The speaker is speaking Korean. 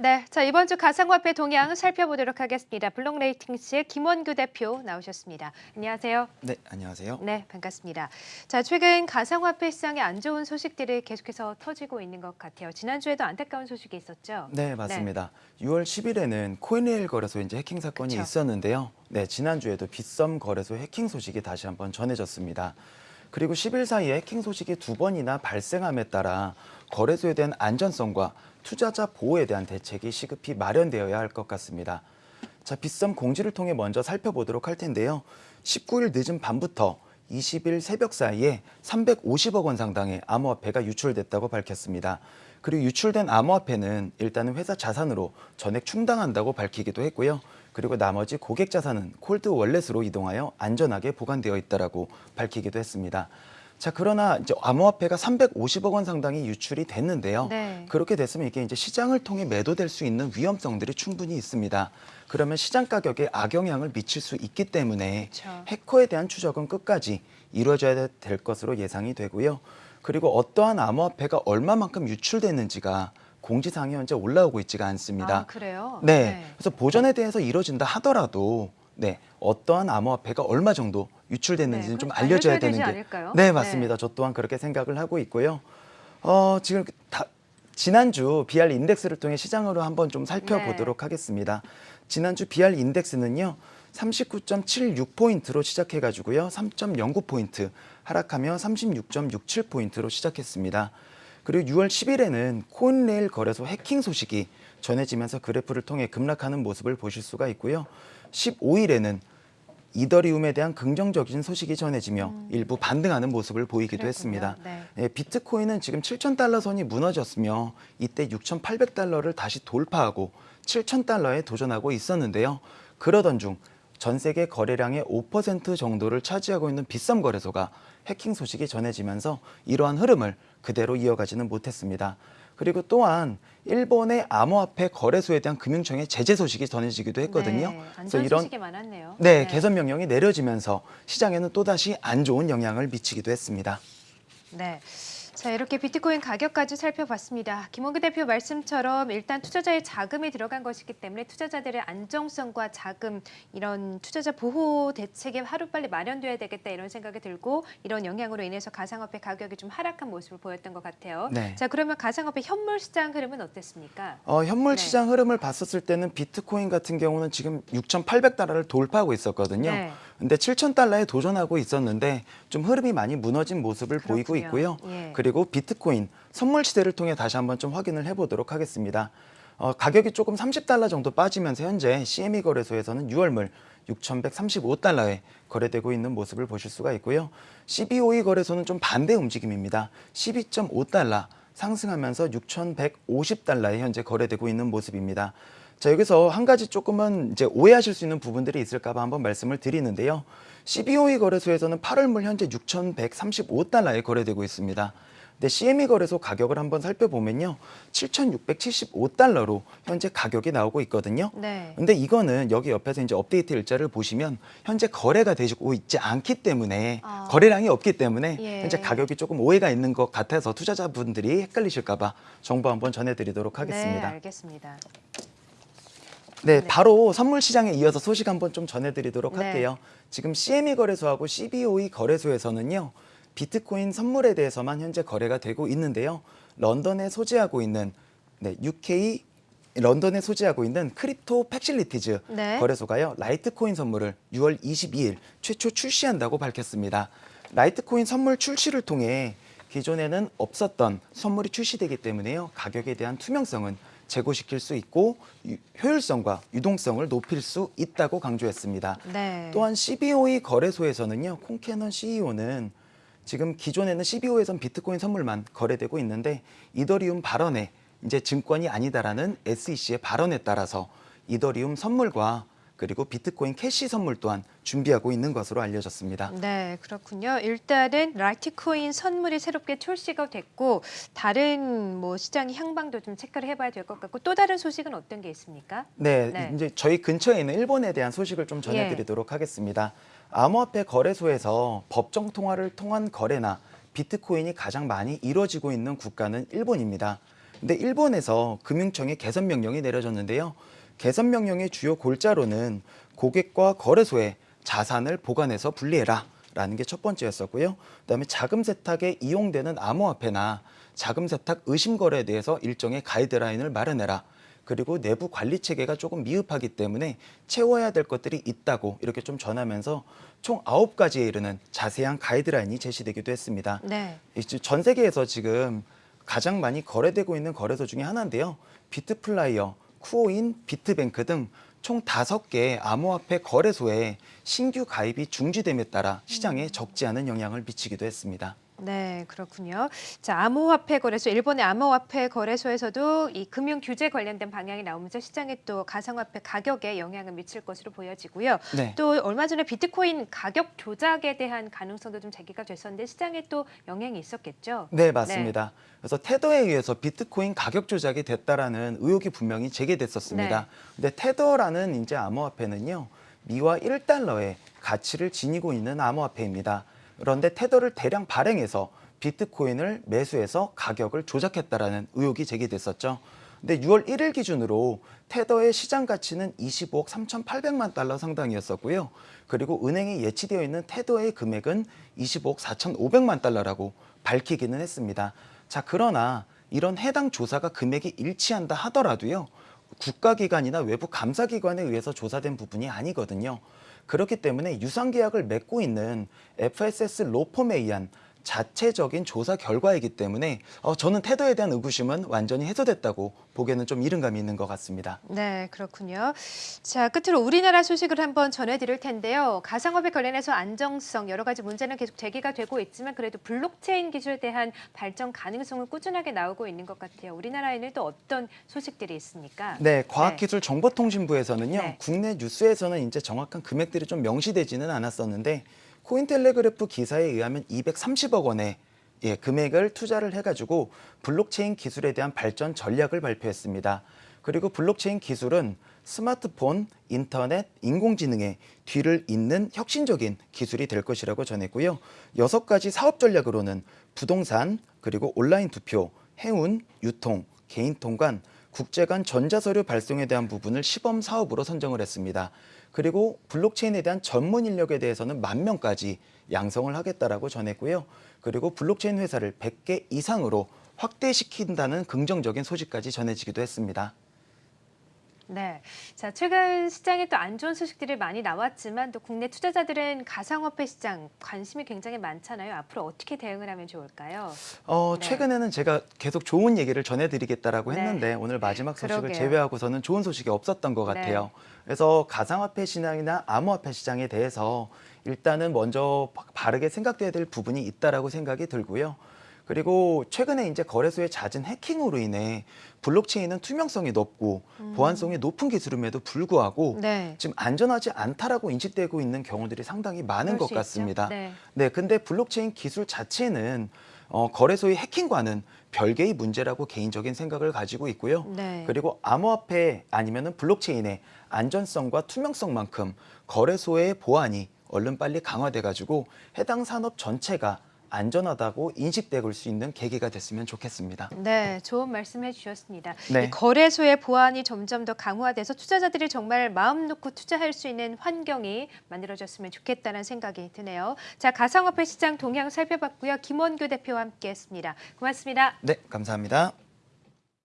네, 자 이번 주 가상화폐 동향 살펴보도록 하겠습니다. 블록레이팅스의 김원규 대표 나오셨습니다. 안녕하세요. 네, 안녕하세요. 네, 반갑습니다. 자, 최근 가상화폐 시장에 안 좋은 소식들이 계속해서 터지고 있는 것 같아요. 지난주에도 안타까운 소식이 있었죠? 네, 맞습니다. 6월 10일에는 코인레일 거래소 이제 해킹 사건이 그쵸. 있었는데요. 네, 지난주에도 빗썸 거래소 해킹 소식이 다시 한번 전해졌습니다. 그리고 10일 사이에 해킹 소식이 두 번이나 발생함에 따라 거래소에 대한 안전성과 투자자 보호에 대한 대책이 시급히 마련되어야 할 것 같습니다. 자, 빗썸 공지를 통해 먼저 살펴보도록 할 텐데요. 19일 늦은 밤부터 20일 새벽 사이에 350억 원 상당의 암호화폐가 유출됐다고 밝혔습니다. 그리고 유출된 암호화폐는 일단은 회사 자산으로 전액 충당한다고 밝히기도 했고요. 그리고 나머지 고객 자산은 콜드 월렛으로 이동하여 안전하게 보관되어 있다라고 밝히기도 했습니다. 자, 그러나 이제 암호화폐가 350억 원 상당이 유출이 됐는데요. 네. 그렇게 됐으면 이게 이제 시장을 통해 매도될 수 있는 위험성들이 충분히 있습니다. 그러면 시장 가격에 악영향을 미칠 수 있기 때문에 그쵸. 해커에 대한 추적은 끝까지 이루어져야 될 것으로 예상이 되고요. 그리고 어떠한 암호화폐가 얼마만큼 유출됐는지가 공지사항이 현재 올라오고 있지가 않습니다. 아, 그래요? 네. 그래서 보전에 대해서 이루어진다 하더라도 네, 어떠한 암호화폐가 얼마 정도 유출됐는지는 네, 좀 알려줘야 되는 게 않을까요? 네, 네. 맞습니다. 저 또한 그렇게 생각을 하고 있고요. 어, 지금 다, 지난주 BR 인덱스를 통해 시장으로 한번 좀 살펴보도록 네. 하겠습니다. 지난주 BR 인덱스는요. 39.76포인트로 시작해 가지고요. 3.09포인트 하락하며 36.67포인트로 시작했습니다. 그리고 6월 10일에는 코인레일 거래소 해킹 소식이 전해지면서 그래프를 통해 급락하는 모습을 보실 수가 있고요. 15일에는 이더리움에 대한 긍정적인 소식이 전해지며 일부 반등하는 모습을 보이기도 음. 그랬군요. 했습니다. 네. 예, 비트코인은 지금 7,000달러 선이 무너졌으며 이때 6,800달러를 다시 돌파하고 7,000달러에 도전하고 있었는데요. 그러던 중 전 세계 거래량의 5% 정도를 차지하고 있는 빗썸 거래소가 해킹 소식이 전해지면서 이러한 흐름을 그대로 이어가지는 못했습니다. 그리고 또한 일본의 암호화폐 거래소에 대한 금융청의 제재 소식이 전해지기도 했거든요. 네, 그래서 안전 소식이 많았네요. 네, 개선 명령이 내려지면서 시장에는 또다시 안 좋은 영향을 미치기도 했습니다. 네. 자, 이렇게 비트코인 가격까지 살펴봤습니다. 김원규 대표 말씀처럼 일단 투자자의 자금이 들어간 것이기 때문에 투자자들의 안정성과 자금 이런 투자자 보호 대책이 하루빨리 마련돼야 되겠다 이런 생각이 들고 이런 영향으로 인해서 가상화폐 가격이 좀 하락한 모습을 보였던 것 같아요. 네. 자, 그러면 가상화폐 현물 시장 흐름은 어땠습니까? 어, 현물 네. 시장 흐름을 봤었을 때는 비트코인 같은 경우는 지금 6,800달러를 돌파하고 있었거든요. 네. 근데 7,000달러에 도전하고 있었는데 좀 흐름이 많이 무너진 모습을 보이고 그렇군요. 있고요. 예. 그리고 비트코인 선물 시대를 통해 다시 한번 좀 확인을 해보도록 하겠습니다. 어, 가격이 조금 30달러 정도 빠지면서 현재 CME 거래소에서는 6월물 6,135달러에 거래되고 있는 모습을 보실 수가 있고요. CBOE 거래소는 좀 반대 움직임입니다. 12.5달러 상승하면서 6,150달러에 현재 거래되고 있는 모습입니다. 자, 여기서 한 가지 조금은 이제 오해하실 수 있는 부분들이 있을까 봐 한번 말씀을 드리는데요. CBOE 거래소에서는 8월물 현재 6,135달러에 거래되고 있습니다. 근데 CME 거래소 가격을 한번 살펴보면요. 7,675달러로 현재 가격이 나오고 있거든요. 네. 근데 이거는 여기 옆에서 이제 업데이트 일자를 보시면 현재 거래가 되고 있지 않기 때문에 아. 거래량이 없기 때문에 예. 현재 가격이 조금 오해가 있는 것 같아서 투자자분들이 헷갈리실까 봐 정보 한번 전해드리도록 네, 하겠습니다. 알겠습니다. 네, 네. 바로 선물 시장에 이어서 소식 한번 좀 전해드리도록 네. 할게요. 지금 CME 거래소하고 CBOE 거래소에서는요, 비트코인 선물에 대해서만 현재 거래가 되고 있는데요. 런던에 소재하고 있는 네, UK 런던에 소재하고 있는 Crypto Facilities 네. 거래소가요 라이트코인 선물을 6월 22일 최초 출시한다고 밝혔습니다. 라이트코인 선물 출시를 통해 기존에는 없었던 선물이 출시되기 때문에요 가격에 대한 투명성은 제고시킬 수 있고 유- 효율성과 유동성을 높일 수 있다고 강조했습니다. 네. 또한 CBOE 거래소에서는요, 콩캐넌 CEO는 지금 기존에는 CBO에선 비트코인 선물만 거래되고 있는데 이더리움 발언에 이제 증권이 아니다라는 SEC의 발언에 따라서 이더리움 선물과 그리고 비트코인 캐시 선물 또한 준비하고 있는 것으로 알려졌습니다. 네, 그렇군요. 일단은 라이트코인 선물이 새롭게 출시가 됐고 다른 뭐 시장의 향방도 좀 체크를 해봐야 될 것 같고 또 다른 소식은 어떤 게 있습니까? 네, 네. 이제 저희 근처에 있는 일본에 대한 소식을 좀 전해드리도록 하겠습니다. 암호화폐 거래소에서 법정 통화를 통한 거래나 비트코인이 가장 많이 이루어지고 있는 국가는 일본입니다. 근데 일본에서 금융청에 개선 명령이 내려졌는데요. 개선 명령의 주요 골자로는 고객과 거래소에 자산을 보관해서 분리해라. 라는 게 첫 번째였었고요. 그다음에 자금 세탁에 이용되는 암호화폐나 자금 세탁 의심 거래에 대해서 일정의 가이드라인을 마련해라. 그리고 내부 관리 체계가 조금 미흡하기 때문에 채워야 될 것들이 있다고 이렇게 좀 전하면서 총 아홉 가지에 이르는 자세한 가이드라인이 제시되기도 했습니다. 네. 전 세계에서 지금 가장 많이 거래되고 있는 거래소 중에 하나인데요. bitFlyer, Quoine, Bitbank 등 총 다섯 개의 암호화폐 거래소에 신규 가입이 중지됨에 따라 시장에 적지 않은 영향을 미치기도 했습니다. 네, 그렇군요. 자, 암호화폐 거래소, 일본의 암호화폐 거래소에서도 이 금융 규제 관련된 방향이 나오면서 시장에 또 가상화폐 가격에 영향을 미칠 것으로 보여지고요. 네. 또 얼마 전에 비트코인 가격 조작에 대한 가능성도 좀 제기가 됐었는데 시장에 또 영향이 있었겠죠. 네, 맞습니다. 그래서 테더에 의해서 비트코인 가격 조작이 됐다라는 의혹이 분명히 제기됐었습니다. 네. 근데 테더라는 이제 암호화폐는요. 미화 1달러의 가치를 지니고 있는 암호화폐입니다. 그런데 테더를 대량 발행해서 비트코인을 매수해서 가격을 조작했다라는 의혹이 제기됐었죠. 근데 6월 1일 기준으로 테더의 시장 가치는 25억 3,800만 달러 상당이었었고요. 그리고 은행에 예치되어 있는 테더의 금액은 25억 4,500만 달러라고 밝히기는 했습니다. 자, 그러나 이런 해당 조사가 금액이 일치한다 하더라도요. 국가기관이나 외부 감사기관에 의해서 조사된 부분이 아니거든요. 그렇기 때문에 유상 계약을 맺고 있는 FSS 로펌에 의한 자체적인 조사 결과이기 때문에 어, 저는 태도에 대한 의구심은 완전히 해소됐다고 보기에는 좀 이른 감이 있는 것 같습니다. 네, 그렇군요. 자, 끝으로 우리나라 소식을 한번 전해드릴 텐데요. 가상화폐 관련해서 안정성 여러 가지 문제는 계속 제기가 되고 있지만 그래도 블록체인 기술에 대한 발전 가능성은 꾸준하게 나오고 있는 것 같아요. 우리나라에는 또 어떤 소식들이 있습니까? 네, 과학기술정보통신부에서는요. 네. 국내 뉴스에서는 이제 정확한 금액들이 좀 명시되지는 않았었는데 Cointelegraph 기사에 의하면 230억 원의 예, 금액을 투자를 해가지고 블록체인 기술에 대한 발전 전략을 발표했습니다. 그리고 블록체인 기술은 스마트폰, 인터넷, 인공지능의 뒤를 잇는 혁신적인 기술이 될 것이라고 전했고요. 여섯 가지 사업 전략으로는 부동산, 그리고 온라인 투표, 해운, 유통, 개인 통관, 국제 간 전자서류 발송에 대한 부분을 시범 사업으로 선정을 했습니다. 그리고 블록체인에 대한 전문 인력에 대해서는 만 명까지 양성을 하겠다라고 전했고요. 그리고 블록체인 회사를 100개 이상으로 확대시킨다는 긍정적인 소식까지 전해지기도 했습니다. 네. 자, 최근 시장에 또 안 좋은 소식들이 많이 나왔지만 또 국내 투자자들은 가상화폐 시장 관심이 굉장히 많잖아요. 앞으로 어떻게 대응을 하면 좋을까요? 어, 네. 최근에는 제가 계속 좋은 얘기를 전해드리겠다라고 네. 했는데 오늘 마지막 소식을 그러게요. 제외하고서는 좋은 소식이 없었던 것 네. 같아요. 그래서 가상화폐 시장이나 암호화폐 시장에 대해서 일단은 먼저 바- 바르게 생각돼야 될 부분이 있다라고 생각이 들고요. 그리고 최근에 이제 거래소의 잦은 해킹으로 인해 블록체인은 투명성이 높고 보안성이 높은 기술임에도 불구하고 음. 네. 지금 안전하지 않다라고 인식되고 있는 경우들이 상당히 많은 것. 같습니다. 네. 네, 근데 블록체인 기술 자체는 어, 거래소의 해킹과는 별개의 문제라고 개인적인 생각을 가지고 있고요. 네. 그리고 암호화폐 아니면은 블록체인의 안전성과 투명성만큼 거래소의 보안이 얼른 빨리 강화돼 가지고 해당 산업 전체가 안전하다고 인식될 수 있는 계기가 됐으면 좋겠습니다. 네, 좋은 말씀해 주셨습니다. 네. 이 거래소의 보안이 점점 더 강화돼서 투자자들이 정말 마음 놓고 투자할 수 있는 환경이 만들어졌으면 좋겠다는 생각이 드네요. 자, 가상화폐 시장 동향 살펴봤고요. 김원규 대표와 함께했습니다. 고맙습니다. 네, 감사합니다.